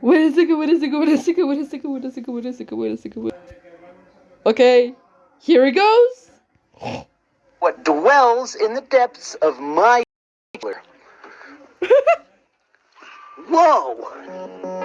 Wait a second, wait a second, wait a second, wait a second, wait a second, wait a second, wait a second, wait. Okay, here he goes. What dwells in the depths of my. Whoa!